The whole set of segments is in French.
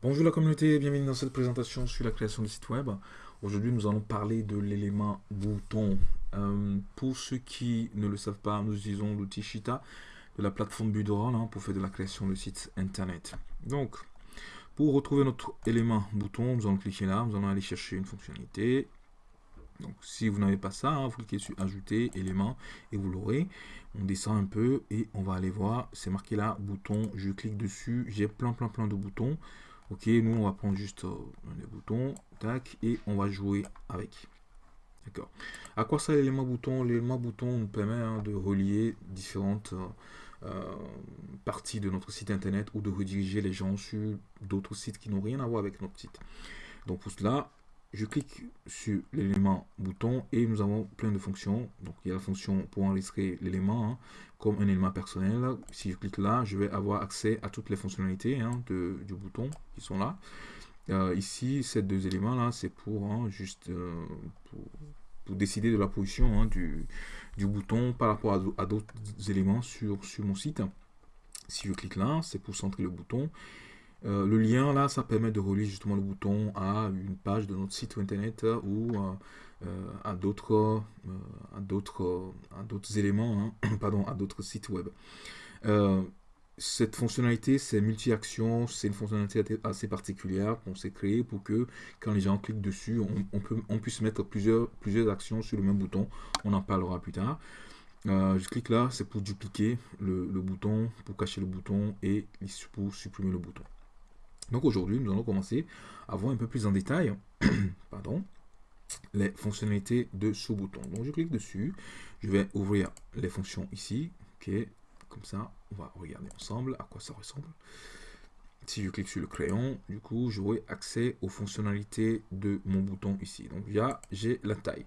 Bonjour la communauté, bienvenue dans cette présentation sur la création de site web. Aujourd'hui, nous allons parler de l'élément bouton. Euh, pour ceux qui ne le savent pas, nous utilisons l'outil Shita de la plateforme Budorol hein, pour faire de la création de sites internet. Donc, pour retrouver notre élément bouton, nous allons cliquer là, nous allons aller chercher une fonctionnalité. Donc, si vous n'avez pas ça, hein, vous cliquez sur Ajouter, élément, et vous l'aurez. On descend un peu et on va aller voir, c'est marqué là, bouton, je clique dessus, j'ai plein plein plein de boutons. Ok, nous on va prendre juste euh, les boutons, tac, et on va jouer avec. D'accord. À quoi ça l'élément bouton? L'élément bouton nous permet hein, de relier différentes euh, euh, parties de notre site internet ou de rediriger les gens sur d'autres sites qui n'ont rien à voir avec notre site. Donc pour cela, je clique sur l'élément bouton et nous avons plein de fonctions. Donc il y a la fonction pour enregistrer l'élément hein, comme un élément personnel. Si je clique là, je vais avoir accès à toutes les fonctionnalités hein, de, du bouton qui sont là. Euh, ici, ces deux éléments là, c'est pour hein, juste euh, pour, décider de la position du, du, bouton par rapport à, d'autres éléments sur, sur mon site. Si je clique là, c'est pour centrer le bouton. Euh, le lien là, ça permet de relier justement le bouton à une page de notre site internet ou euh, euh, à d'autres à d'autres à d'autres éléments, hein, pardon, à d'autres sites web. cette fonctionnalité, c'est multi-action, c'est une fonctionnalité assez particulière qu'on s'est créée pour que quand les gens cliquent dessus, on puisse mettre plusieurs, plusieurs actions sur le même bouton. On en parlera plus tard. je clique là, c'est pour dupliquer le, le, bouton, pour cacher le bouton et pour supprimer le bouton. Donc aujourd'hui, nous allons commencer à voir un peu plus en détail pardon, les fonctionnalités de ce bouton. Donc je clique dessus, je vais ouvrir les fonctions ici. Ok, comme ça, on va regarder ensemble à quoi ça ressemble. Si je clique sur le crayon, du coup, j'aurai accès aux fonctionnalités de mon bouton ici. Donc là, j'ai la taille.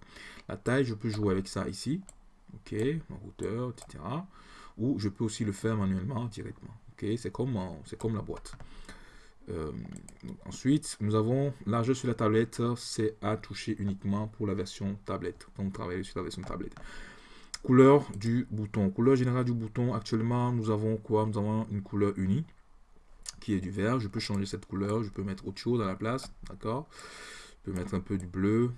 La taille, je peux jouer avec ça ici. Ok, ma hauteur, etc. Ou je peux aussi le faire manuellement directement. Ok, c'est comme, c'est comme la boîte. Euh, ensuite, nous avons largeur sur la tablette, c'est à toucher uniquement pour la version tablette, donc travailler sur la version tablette. Couleur du bouton. Couleur générale du bouton, actuellement, nous avons quoi? Nous avons une couleur unie, qui est du vert. Je peux changer cette couleur, je peux mettre autre chose à la place, d'accord? Je peux mettre un peu du bleu,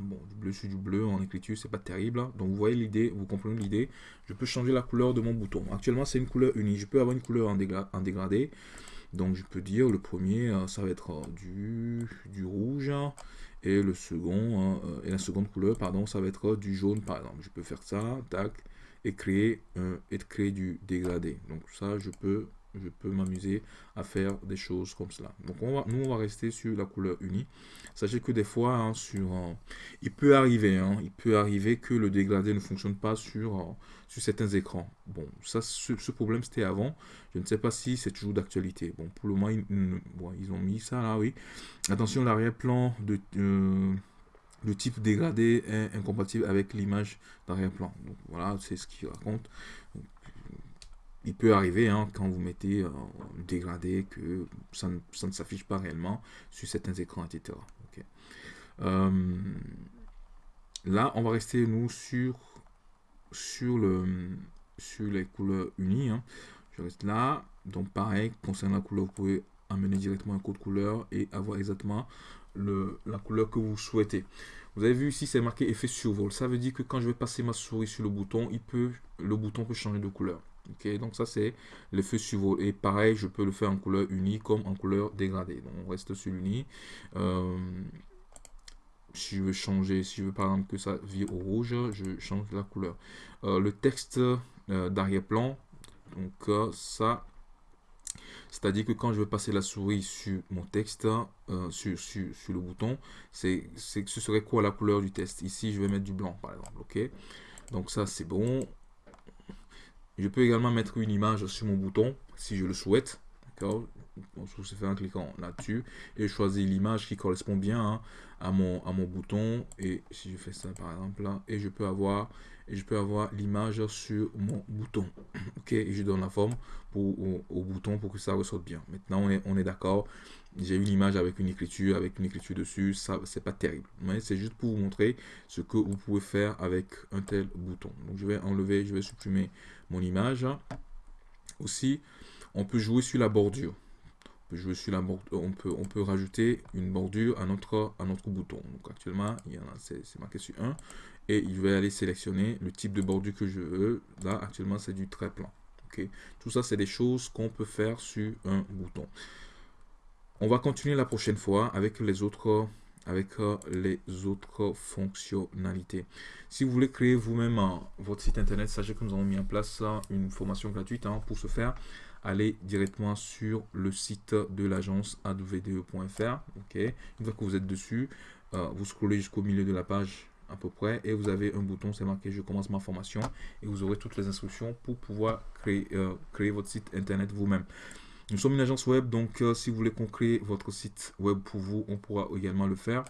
bon, du bleu sur du bleu en écriture, c'est pas terrible. Donc vous voyez l'idée, vous comprenez l'idée? Je peux changer la couleur de mon bouton. Actuellement, c'est une couleur unie. Je peux avoir une couleur en dégradé. Donc je peux dire le premier, euh, ça va être euh, du, du rouge et le second, euh, et la seconde couleur, pardon, ça va être du jaune par exemple. Je peux faire ça, tac, et créer, et créer du dégradé. Donc ça, je peux je peux m'amuser à faire des choses comme cela. Donc on va, nous, on va rester sur la couleur unie. Sachez que des fois, hein, sur, il peut arriver, hein, il peut arriver que le dégradé ne fonctionne pas sur, sur certains écrans. Bon, ça, ce, problème, c'était avant. Je ne sais pas si c'est toujours d'actualité. Bon, pour le moment, ils, ont mis ça là, oui. Attention, l'arrière-plan de... Euh, type dégradé est incompatible avec l'image d'arrière-plan. Voilà, c'est ce qu'il raconte il peut arriver hein, quand vous mettez euh, dégradé que ça ne, s'affiche pas réellement sur certains écrans, etc. Euh, là, on va rester nous sur, sur, le, sur les couleurs unies. Hein. Je reste là. Donc pareil, concernant la couleur, vous pouvez amener directement un code couleur et avoir exactement le, la couleur que vous souhaitez. Vous avez vu ici, c'est marqué effet survol. Ça veut dire que quand je vais passer ma souris sur le bouton, il peut, le bouton peut changer de couleur. Ok, donc ça c'est le feu survol. Et pareil, je peux le faire en couleur unie comme en couleur dégradée. Donc on reste sur l'uni. Euh, si je veux changer, si je veux par exemple que ça vire au rouge, je change la couleur. Euh, le texte euh, d'arrière-plan, donc ça, c'est-à-dire que quand je vais passer la souris sur mon texte, sur, sur, sur, le bouton, c'est ce serait quoi la couleur du texte? Ici, je vais mettre du blanc, par exemple. Ok, donc ça c'est bon. Je peux également mettre une image sur mon bouton si je le souhaite. D'accord. Se fait en cliquant là-dessus et choisir l'image qui correspond bien hein, à, mon, à mon bouton. Et si je fais ça par exemple là et je peux avoir et je peux avoir l'image sur mon bouton. Ok. Je donne la forme pour, au, bouton pour que ça ressorte bien. Maintenant on on est d'accord j'ai une image avec une écriture avec une écriture dessus ça c'est pas terrible mais c'est juste pour vous montrer ce que vous pouvez faire avec un tel bouton donc je vais enlever je vais supprimer mon image aussi on peut jouer sur la bordure jouer sur la on peut, on peut rajouter une bordure à notre, à notre bouton. Donc actuellement, il y en a, c'est marqué sur 1. Et je vais aller sélectionner le type de bordure que je veux. Là, actuellement, c'est du trait plan. ok Tout ça, c'est des choses qu'on peut faire sur un bouton. On va continuer la prochaine fois avec les autres avec euh, les autres fonctionnalités. Si vous voulez créer vous-même euh, votre site internet, sachez que nous avons mis en place euh, une formation gratuite hein, pour ce faire allez directement sur le site de l'agence advde.fr. Ok, une fois que vous êtes dessus, vous scrollez jusqu'au milieu de la page à peu près et vous avez un bouton, c'est marqué je commence ma formation et vous aurez toutes les instructions pour pouvoir créer, créer votre site internet vous-même. Nous sommes une agence web, donc euh, si vous voulez qu'on crée votre site web pour vous, on pourra également le faire.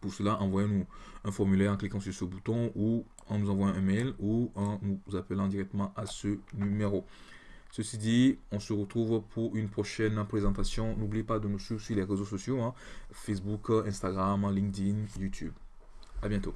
Pour cela, envoyez-nous un formulaire en cliquant sur ce bouton ou en nous envoyant un mail ou en nous appelant directement à ce numéro. Ceci dit, on se retrouve pour une prochaine présentation. N'oubliez pas de nous suivre sur les réseaux sociaux, hein. Facebook, Instagram, LinkedIn, YouTube. À bientôt.